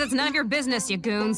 It's none of your business, you goons.